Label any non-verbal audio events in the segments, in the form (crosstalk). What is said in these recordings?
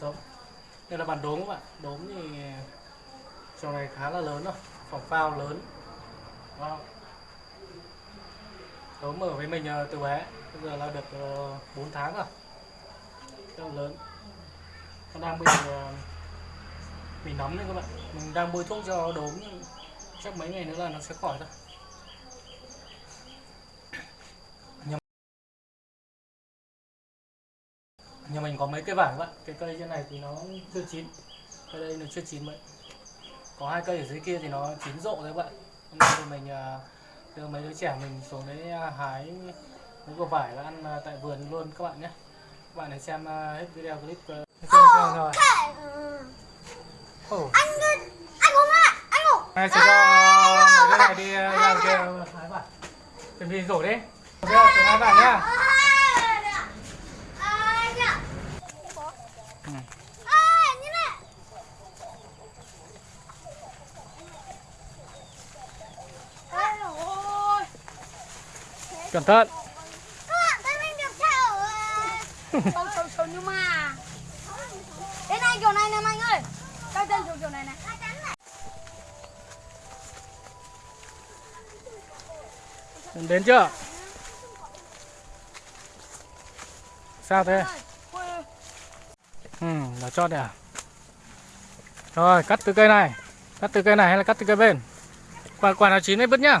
sống. Đây là bản đốm các bạn, đốm thì trò này khá là lớn rồi, phòng phao lớn. Wow. Đốm ở với mình ờ, từ bé, bây giờ là được ờ, 4 tháng rồi. Rất là lớn. Nó đang bị, ờ, bị nấm đấy các bạn. Mình đang bôi thuốc cho đốm, chắc mấy ngày nữa là nó sẽ khỏi thôi. Nhà mình có mấy cây vải vậy? Cái cây trên này thì nó chưa chín. Cây đây nó chưa chín vậy. Có hai cây ở dưới kia thì nó chín rộ đấy bạn. Hôm nay thì mình à, đưa mấy đứa trẻ mình xuống đấy à, hái mấy quả vải và ăn à, tại vườn luôn các bạn nhé. Các bạn hãy xem hết video clip uh, rồi Ồ, anh anh ngủ ạ anh ngủ này sẽ cho mấy đứa này đi ra kia hái vải. Chuẩn bị rổ đi. Ok xuống hái vải nhá Cẩn thận. Sâu sâu sâu nhưng mà đến này kiểu này nè anh ơi cao chân kiểu kiểu này này đến chưa? Sao thế? Là cho này à? Rồi, cắt từ cây này. Cắt từ cây này hay là cắt từ cây bên? Quả quả nào chín ấy bứt nhá.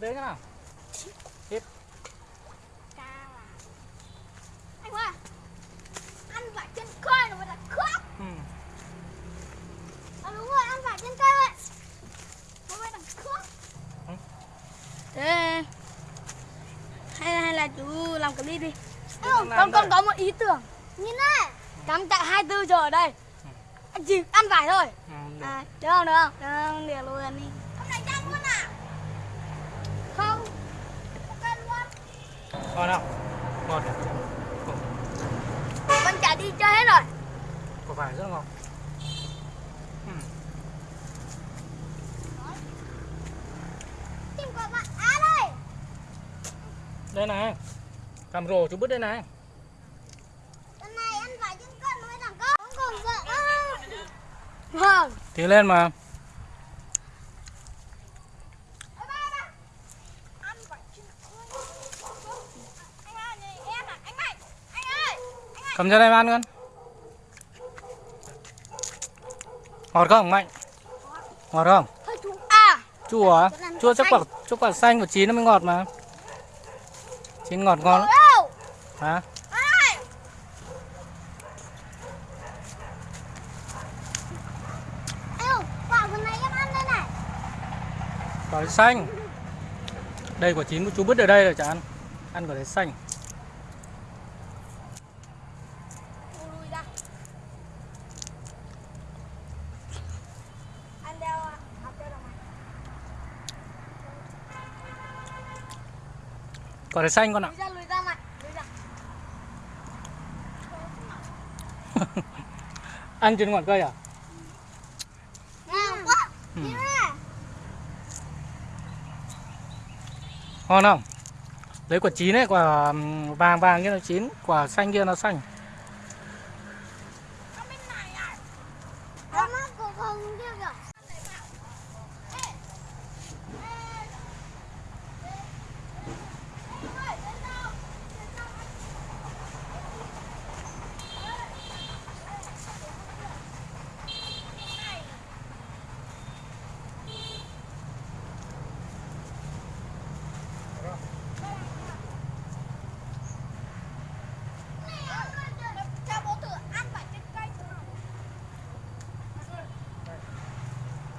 đấy thế nào? Tiếp. à anh ơi ăn vải trên cây nó mới là khóc Ừ. à, đúng rồi ăn vải trên cây vậy nó mới là khóc Ừ. thế hay hay là chú làm clip đi con con đây. có một ý tưởng nhìn này cắm chạy 24 giờ ở đây anh chỉ ăn vải thôi Ừ, được. À, được không, được không? Được không? Được luôn đi Hôm nay chắc luôn à? Không Ok luôn Ngon không? Ngon. Con chả đi chơi hết rồi Quả vải rất ngon. Ừ. Tìm của bạn Á đây Đây này. Cầm rổ chú bứt đây này. Lần này ăn vải trên cân mới thằng con Không còn vợ Vâng Thì lên mà. Ê, ba, ba. Ăn vải trên cân Anh ơi, này, em à, anh Mạnh Anh ơi Cầm đây mà ăn con. Ngọt không Mạnh? Ngọt không? À Chua à? Chua chắc quả chắc quả xanh của chín nó mới ngọt mà. Chín ngọt ngon lắm. Hả? Quả phần này em ăn đây này Quả đấy xanh. Đây quả chín của chú bứt ở đây rồi chả ăn. Ăn quả đấy xanh. Thu lui ra Anh đeo à, học đeo đồng này Quả đấy xanh con ạ. Lùi ra, lùi ra mày Lùi ra (laughs) Ăn trên ngọn cây à? Ngon quá Ừ. Này Ngon không? lấy quả chín ấy quả vàng vàng kia nó chín quả xanh kia nó xanh Con bên này à? Con nó cũng không kia kìa. Ê. Ê. Ê, đến đâu? Đến đâu? Này. Cho bố thử ăn phải trên cây thử nào.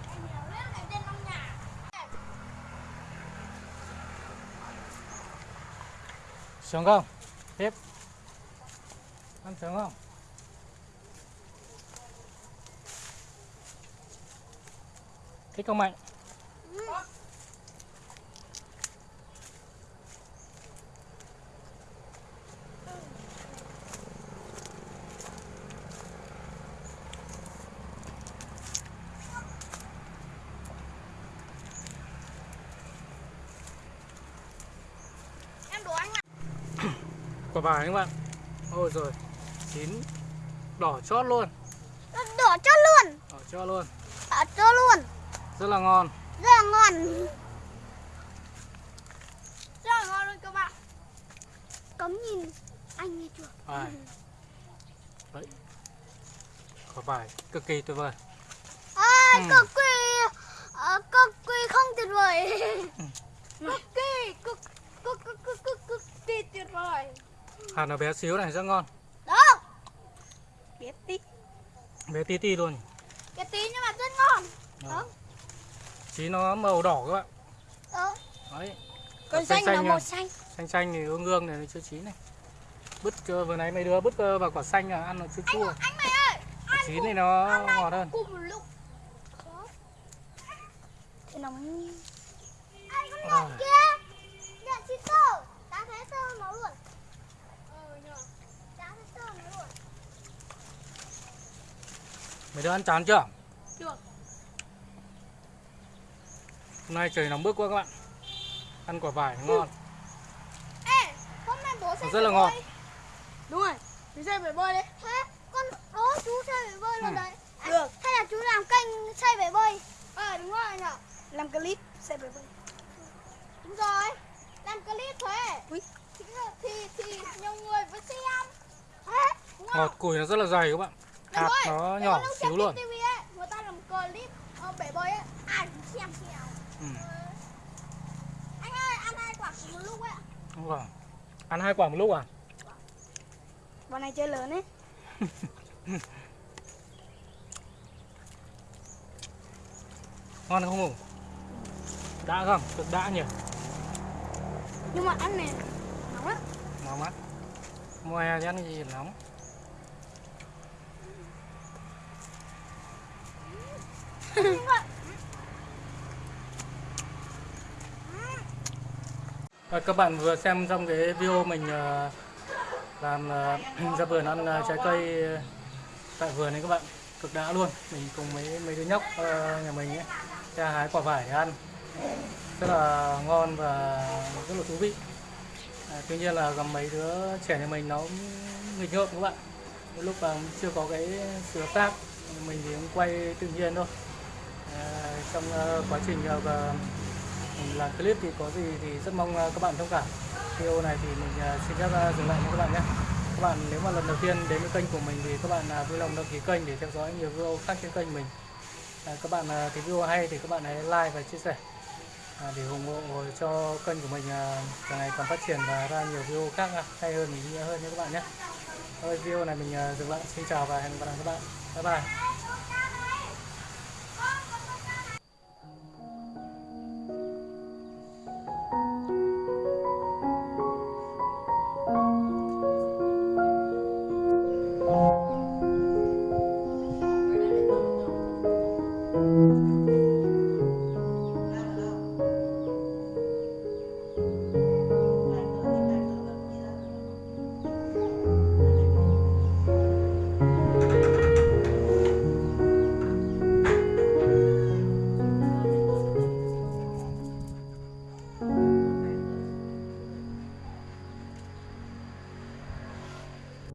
Anh nhiều lên lại trên trong nhà sướng không? Tiếp. Ăn sướng không? Thích không mạnh Ừ đùa anh ạ quả vải các bạn ôi rồi chín đỏ chót luôn Đổ cho luôn. đỏ chót luôn Đổ cho luôn. rất là ngon Rất là ngon. Rất là ngon luôn các bạn. Cấm nhìn anh nghe chưa? vải đấy quả vải cực kỳ tuyệt vời À, Ừ. cực kỳ ờ, cực kỳ không tuyệt vời. cực kỳ cực cực cực cực cực kỳ tuyệt vời. Hạt nó bé xíu này rất ngon Đó. Biết tí. bé tí ti luôn Cái tí nhưng mà rất ngon. Đó. chín nó màu đỏ các bạn Đó. đấy Còn xanh xanh là xanh màu xanh. xanh xanh thì ương ương này nó chưa chín này bứt cơ vừa nãy mấy đứa bứt cơ vào quả xanh là ăn nó chua Anh chua anh mày ơi. quả chín thì nó này ngọt hơn cùng một lúc. Khó. Thế nó mới Anh con ngọt kia. Nhận chị tơ. Đã thấy tơ nó luôn. Ờ nhờ. Đã thấy tơ nó luôn. Mấy đứa ăn chán chưa Được. hôm nay trời nóng bức quá các bạn ăn quả vải ngon Ê, hôm nay bố sẽ rất là ngon bơi. Đúng rồi, chú sẽ phải bơi đấy. Thế, con đó chú sẽ phải bơi luôn Ừ. đấy. Được. Hay là chú làm kênh xây phải bơi? Ờ, đúng rồi nhở. Làm clip xây phải bơi. Đúng rồi. Làm clip thế. Ui. Thì, thì, nhiều người vẫn xem. Ngọt cùi nó rất là dày các bạn hạt nó nhỏ lúc xíu luôn trên TV ấy, người ta làm clip ờ, bể bơi ấy, ai cũng xem xem. ừ. Anh ơi, ăn hai quả cùng một lúc ấy. ạ. đúng rồi. ăn hai quả một lúc à Bọn này chơi lớn ấy. (laughs) ngon không ngủ đã không cực đã nhỉ Nhưng mà ăn này nóng lắm. nóng á mùa hè thì ăn cái gì nóng? Và (laughs) các bạn vừa xem trong cái video mình ờ, làm ờ, (clears throat) ra vườn ăn ờ, trái cây tại vườn này các bạn. Cực đã luôn. Mình cùng mấy mấy đứa nhóc nhà mình ấy. Ra hái quả vải để ăn. Rất là ngon và rất là thú vị à, tuy nhiên là gặp mấy đứa trẻ nhà mình nó nghịch ngợm các bạn Đôi lúc mà chưa có cái sự hợp tác mình thì cũng quay tự nhiên thôi. À, trong uh, quá trình uh, làm clip thì có gì thì rất mong uh, các bạn thông cảm. Video này thì mình uh, xin phép uh, dừng lại nha các bạn nhé. Các bạn nếu mà lần đầu tiên đến với kênh của mình thì các bạn uh, vui lòng đăng ký kênh để theo dõi nhiều video khác trên kênh mình. À, các bạn uh, thấy video hay thì các bạn hãy like và chia sẻ. À, để ủng hộ cho kênh của mình à, càng ngày càng phát triển và ra nhiều video khác à, hay hơn, ý nghĩa hơn nhé các bạn nhé. Thôi, video này mình dừng lại. Xin chào và hẹn gặp lại các bạn. Bye bye.